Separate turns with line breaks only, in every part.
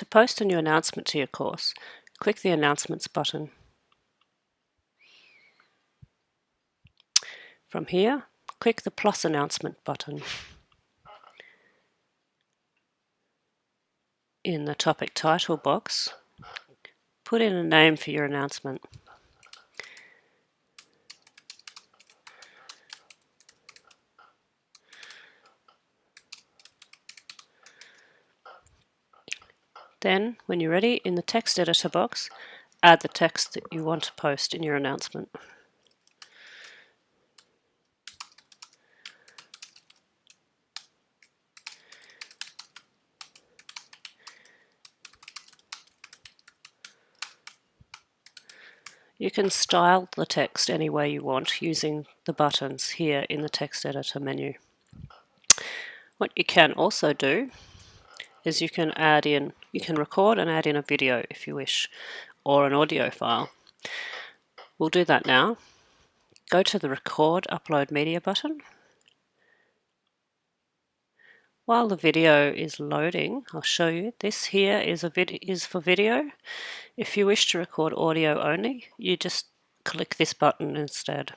To post a new announcement to your course, click the Announcements button. From here, click the plus announcement button. In the topic title box, put in a name for your announcement. Then, when you're ready, in the text editor box, add the text that you want to post in your announcement. You can style the text any way you want using the buttons here in the text editor menu. What you can also do is you can add in, you can record and add in a video if you wish, or an audio file. We'll do that now. Go to the Record Upload Media button. While the video is loading, I'll show you. This here is a vid is for video. If you wish to record audio only, you just click this button instead.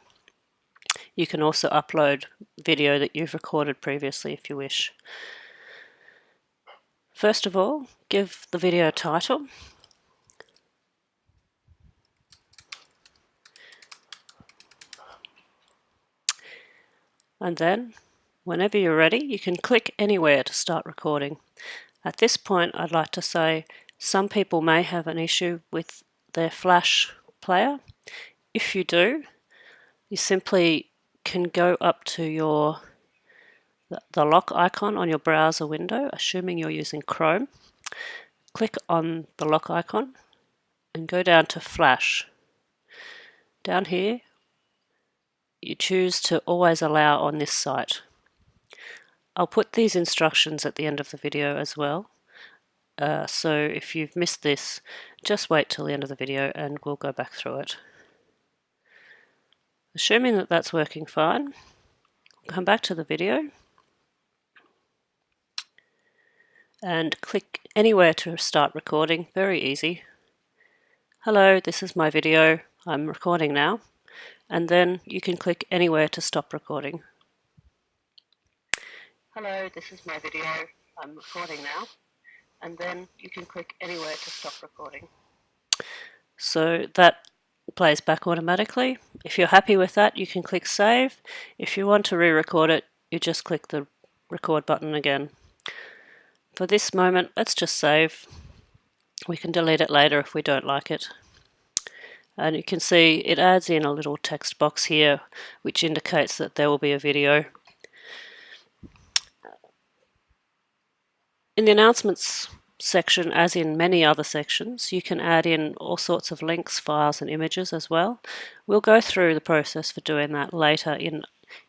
You can also upload video that you've recorded previously if you wish. First of all, give the video a title. And then, whenever you're ready, you can click anywhere to start recording. At this point, I'd like to say some people may have an issue with their Flash player. If you do, you simply can go up to your the lock icon on your browser window, assuming you're using Chrome. Click on the lock icon and go down to Flash. Down here, you choose to always allow on this site. I'll put these instructions at the end of the video as well. Uh, so if you've missed this, just wait till the end of the video and we'll go back through it. Assuming that that's working fine, come back to the video and click anywhere to start recording, very easy. Hello, this is my video, I'm recording now, and then you can click anywhere to stop recording. Hello, this is my video, I'm recording now, and then you can click anywhere to stop recording. So that plays back automatically. If you're happy with that, you can click save. If you want to re-record it, you just click the record button again. For this moment, let's just save. We can delete it later if we don't like it. And you can see it adds in a little text box here which indicates that there will be a video. In the announcements section, as in many other sections, you can add in all sorts of links, files and images as well. We'll go through the process for doing that later in,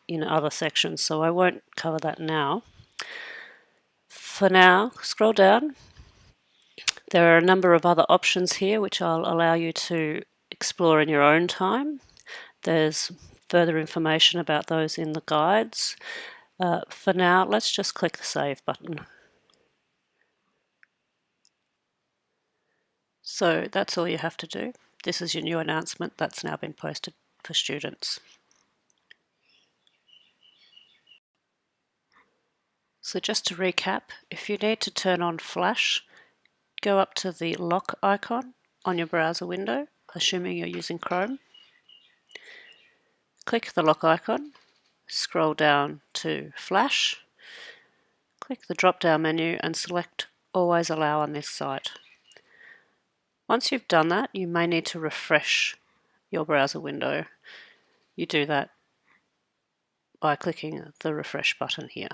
in other sections, so I won't cover that now for now, scroll down. There are a number of other options here which I'll allow you to explore in your own time. There's further information about those in the guides. Uh, for now, let's just click the Save button. So that's all you have to do. This is your new announcement that's now been posted for students. So just to recap, if you need to turn on Flash, go up to the lock icon on your browser window, assuming you're using Chrome. Click the lock icon, scroll down to Flash, click the drop-down menu and select Always Allow on this site. Once you've done that, you may need to refresh your browser window. You do that by clicking the refresh button here.